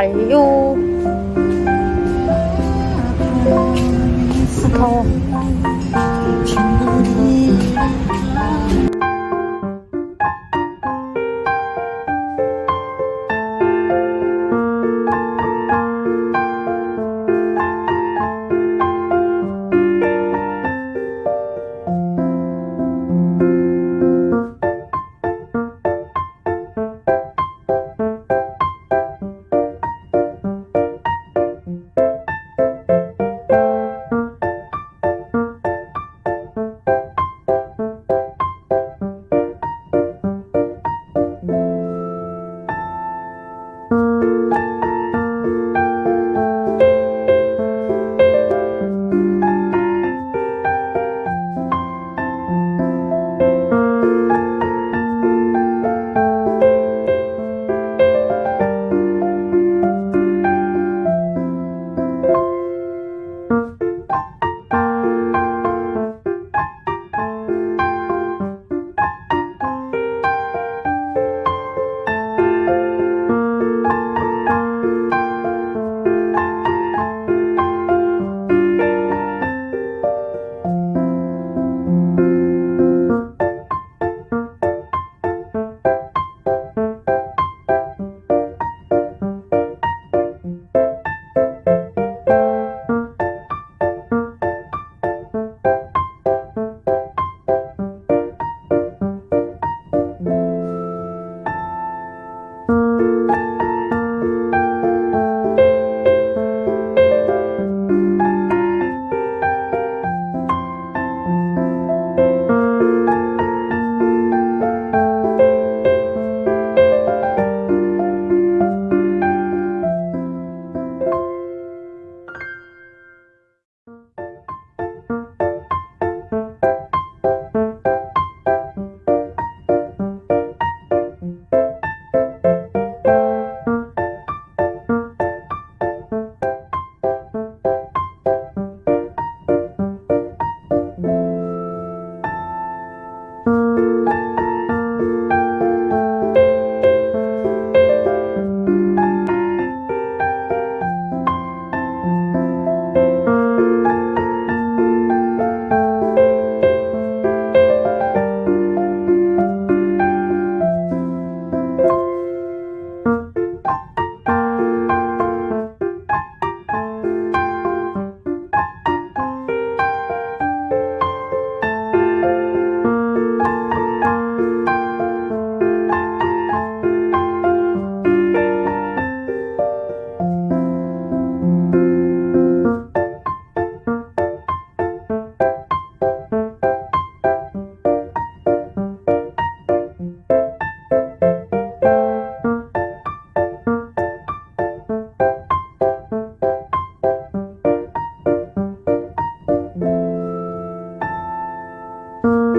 诶呦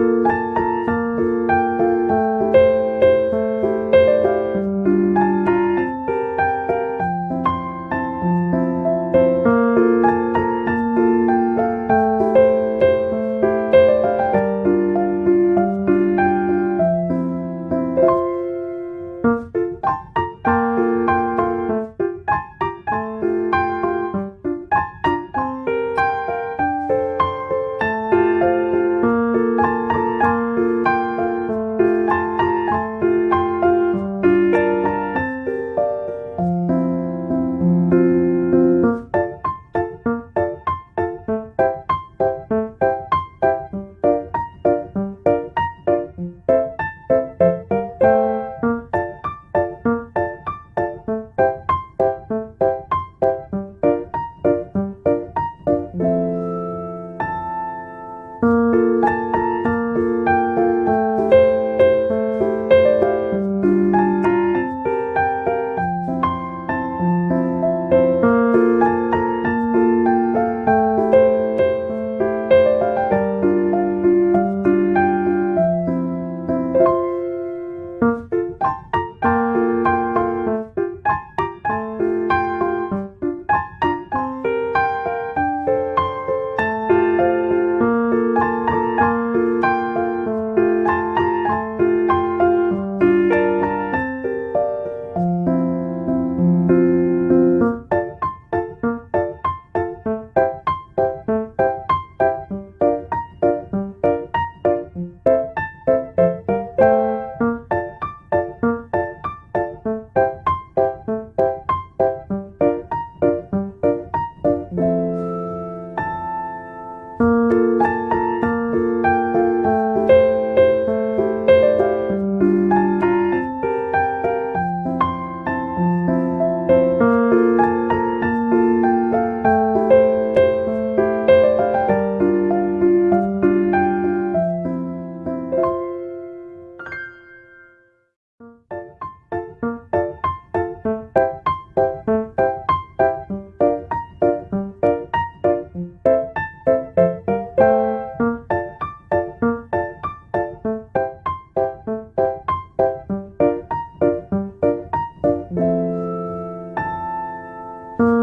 음.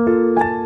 you